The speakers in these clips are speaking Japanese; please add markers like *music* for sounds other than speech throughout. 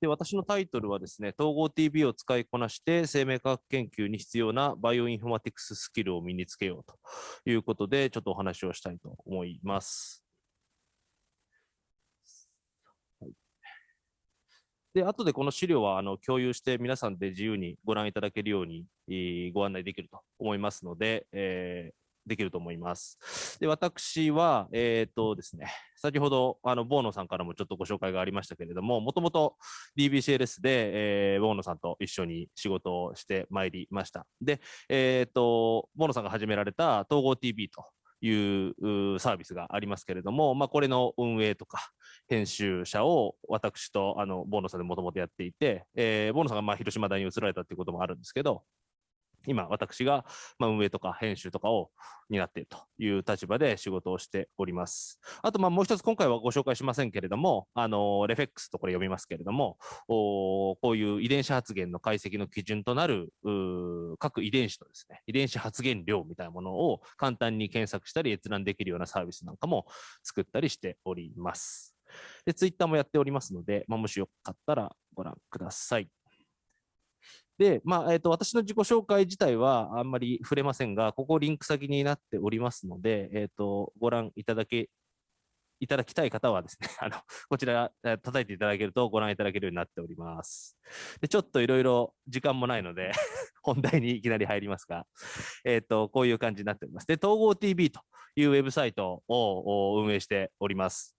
で、私のタイトルはですね、統合 TV を使いこなして生命科学研究に必要なバイオインフォマティクススキルを身につけようということで、ちょっとお話をしたいと思います。で、後でこの資料はあの共有して皆さんで自由にご覧いただけるように、ご案内できると思いますので、えーできると思います。で、私は、えっ、とですね、先ほど、あの、ボーノさんからもちょっとご紹介がありましたけれども、もともと DBCLS で、えー、ボーノさんと一緒に仕事をしてまいりました。で、えっ、と、ボーノさんが始められた統合 TV というサービスがありますけれども、まあ、これの運営とか編集者を私とあのボーノさんでもともとやっていて、えー、ボーノさんがまあ広島大に移られたということもあるんですけど、今、私が、ま運営とか編集とかを担っているという立場で仕事をしております。あと、まあ、もう一つ今回はご紹介しませんけれども、あの、レフェックスとこれ読みますけれども、おこういう遺伝子発現の解析の基準となる各遺伝子のですね、遺伝子発現量みたいなものを簡単に検索したり閲覧できるようなサービスなんかも作ったりしております。で、ツイッターもやっておりますので、まあ、もしよかったらご覧ください。で、まあ、えっ、ー、と、私の自己紹介自体はあんまり触れませんが、ここリンク先になっておりますので、えっ、ー、と、ご覧いただけ、いただきたい方はですね、*laughs* あの、こちら叩いていただけるとご覧いただけるようになっております。で、ちょっといろいろ時間もないので *laughs* 本題にいきなり入りますが、えっ、ー、と、こういう感じになっております。で、統合 TV というウェブサイトを運営しております。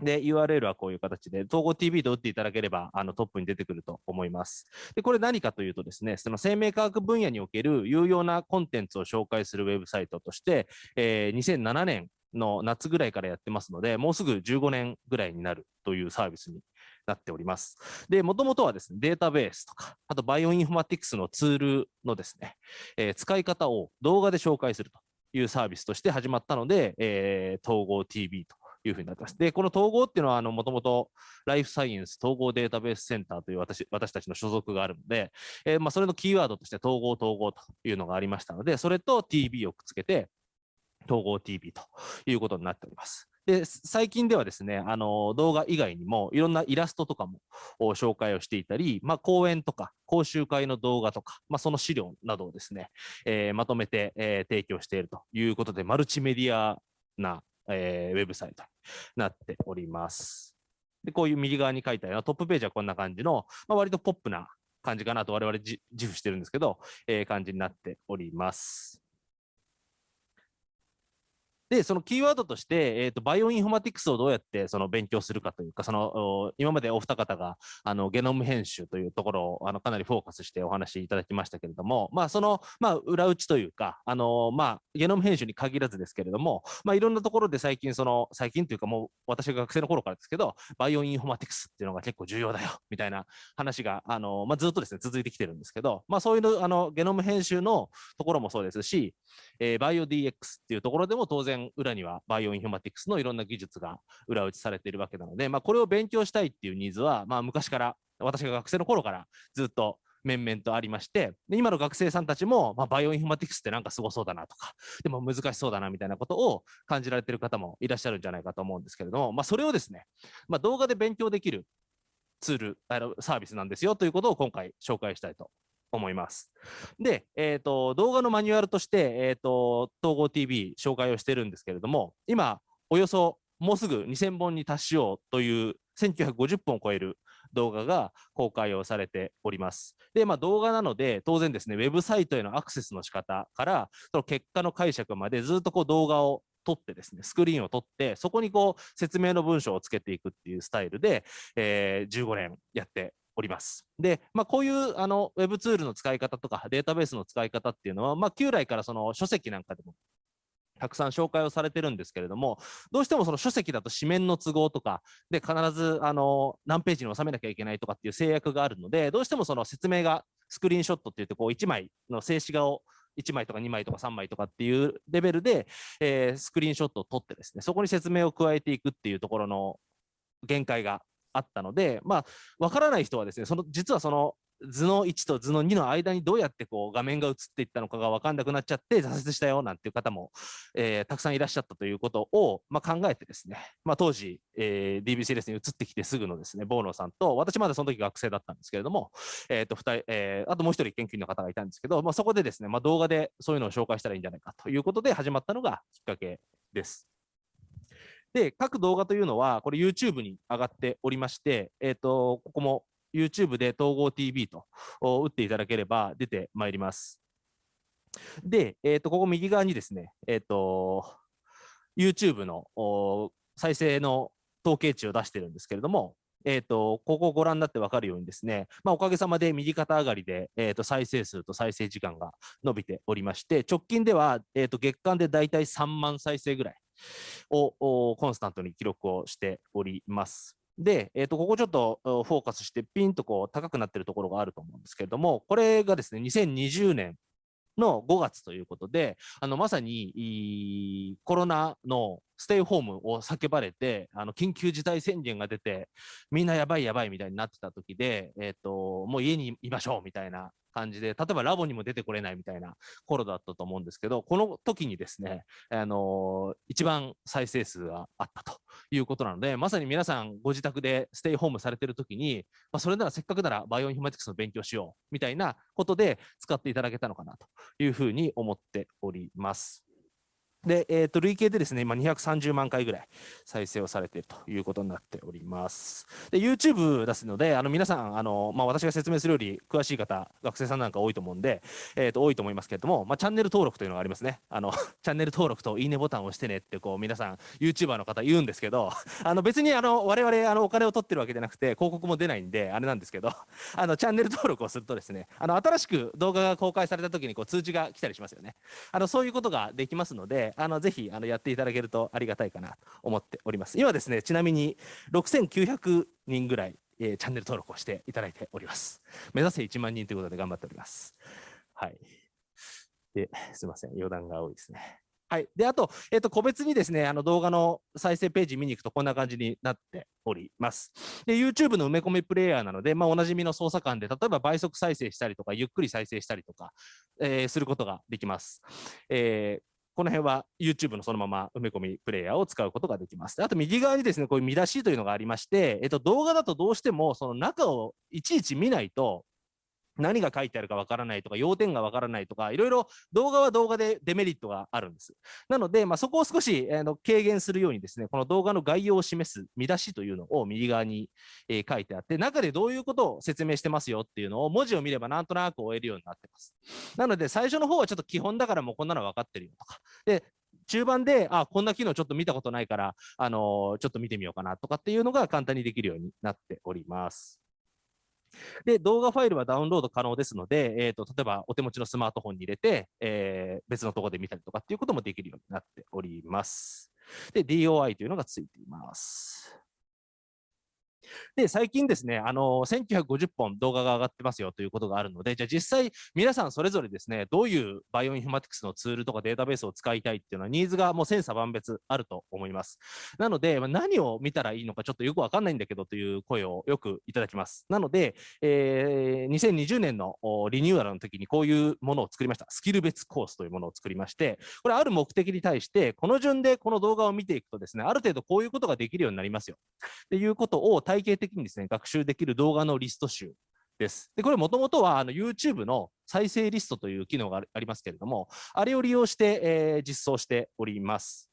で、URL はこういう形で、統合 TV と打っていただければ、あのトップに出てくると思います。で、これ何かというとですね、その生命科学分野における有用なコンテンツを紹介するウェブサイトとして、えー、2007年の夏ぐらいからやってますので、もうすぐ15年ぐらいになるというサービスになっております。で、もともとはですね、データベースとか、あとバイオインフォマティクスのツールのですね、えー、使い方を動画で紹介するというサービスとして始まったので、えー、統合 TV というふうになってます。で、この統合っていうのは、もともとライフサイエンス統合データベースセンターという私私たちの所属があるので、えー、まあ、それのキーワードとして統合統合というのがありましたので、それと TB をくっつけて、統合 TV ということになっております。で、最近ではですね、あの、動画以外にもいろんなイラストとかも紹介をしていたり、まあ、講演とか講習会の動画とか、まあ、その資料などをですね、えー、まとめて、えー、提供しているということで、マルチメディアなえー、ウェブサイトになっております。で、こういう右側に書いたようなトップページはこんな感じの、まあ、割とポップな感じかなと我々自負してるんですけど、えー、感じになっております。で、そのキーワードとして、えっ、ー、と、バイオインフォマティクスをどうやってその勉強するかというか、その、今までお二方が、あの、ゲノム編集というところを、あの、かなりフォーカスしてお話しいただきましたけれども、まあ、その、まあ、裏打ちというか、あの、まあ、ゲノム編集に限らずですけれども、まあ、いろんなところで最近、その、最近というかもう、私が学生の頃からですけど、バイオインフォマティクスっていうのが結構重要だよ、*laughs* みたいな話が、あの、まあ、ずっとですね、続いてきてるんですけど、まあ、そういうの、あの、ゲノム編集のところもそうですし、えー、バイオ DX っていうところでも当然裏にはバイオインフォマティクスのいろんな技術が裏打ちされているわけなので、まあ、これを勉強したいっていうニーズは、まあ、昔から私が学生の頃からずっと綿々とありまして、で今の学生さんたちも、まあ、バイオインフォマティクスってなんかすごそうだなとか、でも難しそうだなみたいなことを感じられている方もいらっしゃるんじゃないかと思うんですけれども、まあ、それをですね、まあ、動画で勉強できるツール、あのサービスなんですよということを今回紹介したいと思います。で、えーと、動画のマニュアルとして、えーと、統合 TV 紹介をしてるんですけれども、今、およそもうすぐ2000本に達しようという1950本を超える動画が公開をされております。で、まあ、動画なので、当然ですね、ウェブサイトへのアクセスの仕方から、その結果の解釈までずっとこう動画を撮ってですね、スクリーンを撮って、そこにこう説明の文章をつけていくっていうスタイルで、えー、15年やっております。で、まあ、こういうあのウェブツールの使い方とかデータベースの使い方っていうのは、まあ、旧来からその書籍なんかでもたくさん紹介をされてるんですけれども、どうしてもその書籍だと紙面の都合とかで必ずあの何ページに収めなきゃいけないとかっていう制約があるので、どうしてもその説明がスクリーンショットって言ってこう1枚の静止画を1枚とか2枚とか3枚とかっていうレベルで、えー、スクリーンショットを撮ってですね、そこに説明を加えていくっていうところの限界があったので、まあ、わからない人はですね、その実はその図の1と図の2の間にどうやってこう画面が映っていったのかが分かんなくなっちゃって挫折したよなんていう方も、えー、たくさんいらっしゃったということを、まあ、考えてですね、まあ、当時、えー、DBC レスに移ってきてすぐのですね、ボーノさんと、私まだその時学生だったんですけれども、えーと2人えー、あともう一人研究員の方がいたんですけど、まあ、そこでですね、まあ、動画でそういうのを紹介したらいいんじゃないかということで始まったのがきっかけです。で、各動画というのは、これ YouTube に上がっておりまして、えっ、ー、と、ここも YouTube で統合 TV と打っていただければ出てまいります。で、えっ、ー、と、ここ右側にですね、えっ、ー、と、YouTube の再生の統計値を出してるんですけれども、え、ー、と、ここをご覧になって分かるようにですね、まあ、おかげさまで右肩上がりで、え、ー、と、再生数と再生時間が伸びておりまして、直近では、え、ー、と、月間でだいたい3万再生ぐらいをコンスタントに記録をしております。で、えー、とここちょっとフォーカスしてピンとこう高くなってるところがあると思うんですけれども、これがですね、2020年の5月ということで、あのまさにコロナのステイホームを叫ばれて、あの緊急事態宣言が出て、みんなやばいやばいみたいになってた時で、えっ、ー、と、もう家にいましょうみたいな感じで、例えばラボにも出てこれないみたいな頃だったと思うんですけど、この時にですね、あのー、一番再生数があったということなので、まさに皆さんご自宅でステイホームされてる時に、まあ、それならせっかくならバイオインフォマティクスの勉強しようみたいなことで使っていただけたのかなというふうに思っております。で、えー、と累計でですね、今230万回ぐらい再生をされているということになっております。で、YouTube ですので、あの皆さん、あのまあ、私が説明するより詳しい方、学生さんなんか多いと思うんで、えー、と多いと思いますけれども、まあ、チャンネル登録というのがありますね。あの *laughs* チャンネル登録といいねボタンを押してねってこう皆さん、YouTuber の方言うんですけど、あの別にあの我々あのお金を取ってるわけじゃなくて、広告も出ないんで、あれなんですけど、あのチャンネル登録をするとですね、あの新しく動画が公開された時にこに通知が来たりしますよね。あのそういうことができますので、あのぜひあのやっていただけるとありがたいかなと思っております。今ですね、ちなみに6900人ぐらい、えー、チャンネル登録をしていただいております。目指せ1万人ということで頑張っております。はい。で、すみません、余談が多いですね。はい。で、あと、えっ、ー、と、個別にですね、あの動画の再生ページ見に行くとこんな感じになっております。で、YouTube の埋め込みプレイヤーなので、まあ、おなじみの操作感で、例えば倍速再生したりとか、ゆっくり再生したりとか、えー、することができます。えー、この辺は YouTube のそのまま埋め込みプレイヤーを使うことができます。あと右側にですね、こういう見出しというのがありまして、えっと、動画だとどうしてもその中をいちいち見ないと、何が書いてあるかわからないとか、要点がわからないとか、いろいろ動画は動画でデメリットがあるんです。なので、まあ、そこを少し、あの軽減するようにですね、この動画の概要を示す見出しというのを右側に、え、書いてあって、中でどういうことを説明してますよっていうのを文字を見ればなんとなく終えるようになってます。なので、最初の方はちょっと基本だからもうこんなの分かってるよとか、で中盤で、あ、こんな機能ちょっと見たことないから、あのー、ちょっと見てみようかなとかっていうのが簡単にできるようになっております。で、動画ファイルはダウンロード可能ですので、えーと、例えばお手持ちのスマートフォンに入れて、えー、別のところで見たりとかっていうこともできるようになっております。で、DOI というのがついています。で、最近ですね、あの、1950本動画が上がってますよということがあるので、じゃあ実際皆さんそれぞれですね、どういうバイオインフォマティクスのツールとかデータベースを使いたいっていうのはニーズがもう千差万別あると思います。なので、何を見たらいいのかちょっとよくわかんないんだけどという声をよくいただきます。なので、えー、2020年のリニューアルの時にこういうものを作りました。スキル別コースというものを作りまして、これある目的に対して、この順でこの動画を見ていくとですね、ある程度こういうことができるようになりますよ。っていうことを体体系的にですね、学習できる動画のリスト集です。で、これもともとはあの YouTube の再生リストという機能がありますけれども、あれを利用して、えー、実装しております。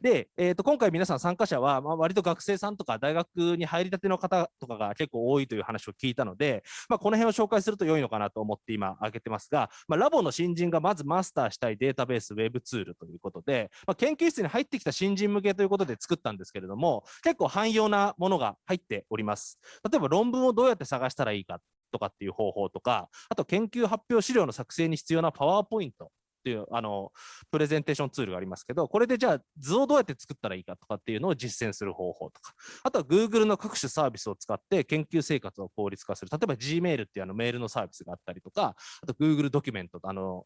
で、えー、と今回皆さん参加者は、まあ、割と学生さんとか大学に入りたての方とかが結構多いという話を聞いたので、まあ、この辺を紹介すると良いのかなと思って今挙げてますが、まあ、ラボの新人がまずマスターしたいデータベースウェブツールということで、まあ、研究室に入ってきた新人向けということで作ったんですけれども、結構汎用なものが入っております。例えば論文をどうやって探したらいいかとかっていう方法とか、あと研究発表資料の作成に必要なパワーポイントっていうあのプレゼンテーションツールがありますけど、これでじゃあ図をどうやって作ったらいいかとかっていうのを実践する方法とか、あとは Google の各種サービスを使って研究生活を効率化する。例えば Gmail っていうあのメールのサービスがあったりとか、あと Google ドキュメント、あの、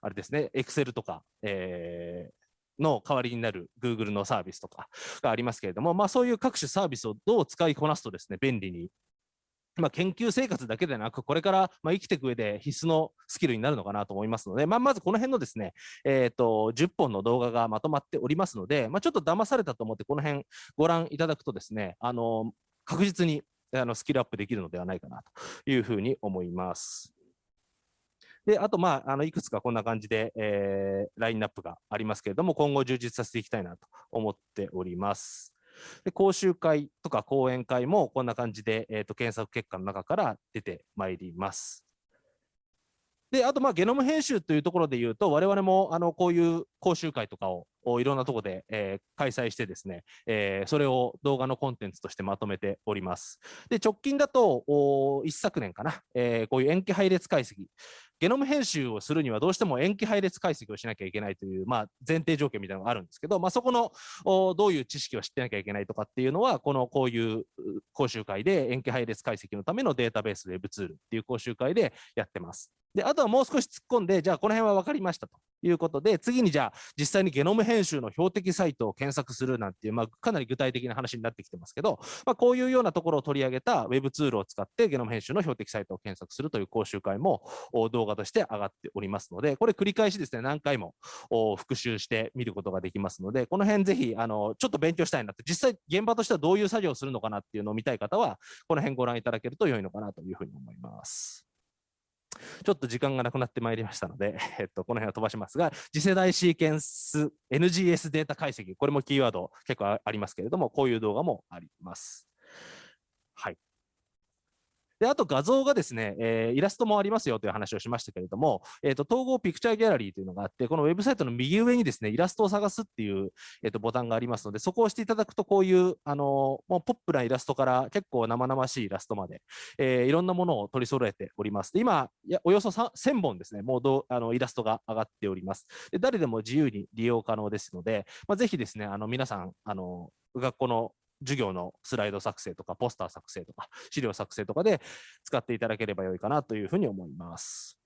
あれですね、Excel とか、えーの代わりになる Google のサービスとかがありますけれども、まあ、そういう各種サービスをどう使いこなすとですね、便利にまあ、研究生活だけでなく、これからまあ生きていく上で必須のスキルになるのかなと思いますので、まあ、まずこの辺のですね、えーと、10本の動画がまとまっておりますので、まあ、ちょっと騙されたと思って、この辺ご覧いただくとですね、あの確実にあのスキルアップできるのではないかなというふうに思います。で、あと、まあ、あのいくつかこんな感じで、えー、ラインナップがありますけれども、今後充実させていきたいなと思っております。で講習会とか講演会もこんな感じで、えーと、検索結果の中から出てまいります。で、あと、まあ、ゲノム編集というところで言うと、我々もあのこういう講習会とかをいろんなところで、えー、開催してですね、えー、それを動画のコンテンツとしてまとめております。で、直近だと、一昨年かな、えー、こういう塩基配列解析、ゲノム編集をするにはどうしても塩基配列解析をしなきゃいけないという、まあ、前提条件みたいなのがあるんですけど、まあ、そこのどういう知識を知ってなきゃいけないとかっていうのは、このこういう講習会で塩基配列解析のためのデータベースウェブツールっていう講習会でやってます。で、あとはもう少し突っ込んで、じゃあこの辺は分かりましたということで、次にじゃあ実際にゲノム編集の標的サイトを検索するなんていう、まあ、かなり具体的な話になってきてますけど、まあ、こういうようなところを取り上げた Web ツールを使ってゲノム編集の標的サイトを検索するという講習会も動画として上がっておりますので、これ繰り返しですね、何回も復習して見ることができますので、この辺ぜひ、あの、ちょっと勉強したいなって、実際現場としてはどういう作業をするのかなっていうのを見たい方は、この辺ご覧いただけると良いのかなというふうに思います。ちょっと時間がなくなってまいりましたので、*laughs* えっと、この辺は飛ばしますが、次世代シーケンス NGS データ解析、これもキーワード結構ありますけれども、こういう動画もあります。で、あと画像がですね、えー、イラストもありますよという話をしましたけれども、えーと、統合ピクチャーギャラリーというのがあって、このウェブサイトの右上にですね、イラストを探すっていう、えーと、ボタンがありますので、そこを押していただくと、こういう、あのもうポップなイラストから結構生々しいイラストまで、えー、いろんなものを取り揃えております。今、やおよそ1000本ですね、もうどあのイラストが上がっております。で誰でも自由に利用可能ですので、まあ、ぜひですね、あの皆さん、あの学校の授業のスライド作成とか、ポスター作成とか、*laughs* 資料作成とかで使っていただければよいかなというふうに思います。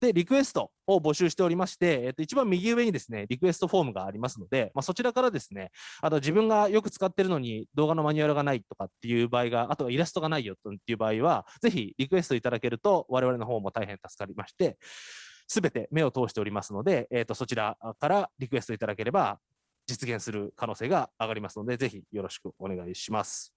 で、リクエストを募集しておりまして、えっと、一番右上にですね、リクエストフォームがありますので、まあ、そちらからですね、あと自分がよく使ってるのに動画のマニュアルがないとかっていう場合が、あとはイラストがないよっていう場合は、ぜひリクエストいただけると、我々の方も大変助かりまして、すべて目を通しておりますので、えっと、そちらからリクエストいただければ、実現する可能性が上がりますので、ぜひよろしくお願いします。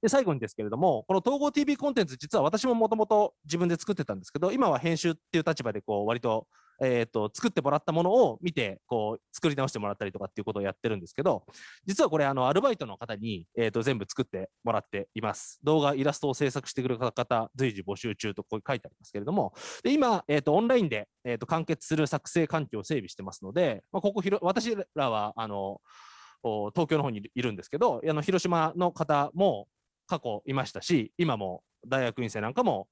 で最後にですけれども、この統合 TV コンテンツ、実は私ももともと自分で作ってたんですけど、今は編集っていう立場でこう割とえーと、作ってもらったものを見てこう作り直してもらったりとかっていうことをやってるんですけど実はこれあのアルバイトの方に、えーと、全部作ってもらっています。動画イラストを制作してくれる方随時募集中とこう書いてありますけれどもで今、えーと、オンラインで、えー、と完結する作成環境を整備してますので、まあ、ここひろ私らはあの東京の方にいるんですけどあの広島の方も過去いましたし今も大学院生なんかも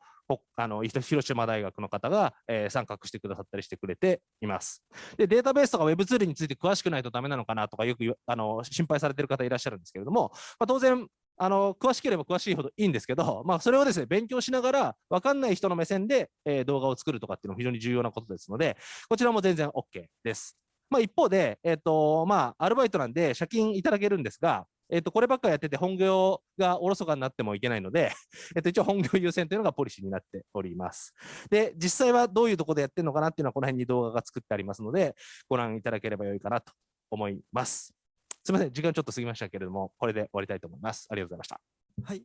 あの広島大学の方が、えー、参画してくださったりしてくれています。で、データベースとか Web ツールについて詳しくないとダメなのかなとかよくあの心配されてる方いらっしゃるんですけれども、まあ、当然、あの詳しければ詳しいほどいいんですけど、まあ、それをですね勉強しながら分かんない人の目線で、えー、動画を作るとかっていうのも非常に重要なことですので、こちらも全然 OK です。まあ、一方で、えーとまあ、アルバイトなんで借金いただけるんですが、えっ、と、こればっかやってて本業がおろそかになってもいけないので、*laughs* えっと、一応本業優先というのがポリシーになっております。で、実際はどういうところでやってるのかなっていうのはこの辺に動画が作ってありますので、ご覧いただければよいかなと思います。すみません、時間ちょっと過ぎましたけれども、これで終わりたいと思います。ありがとうございました。はい。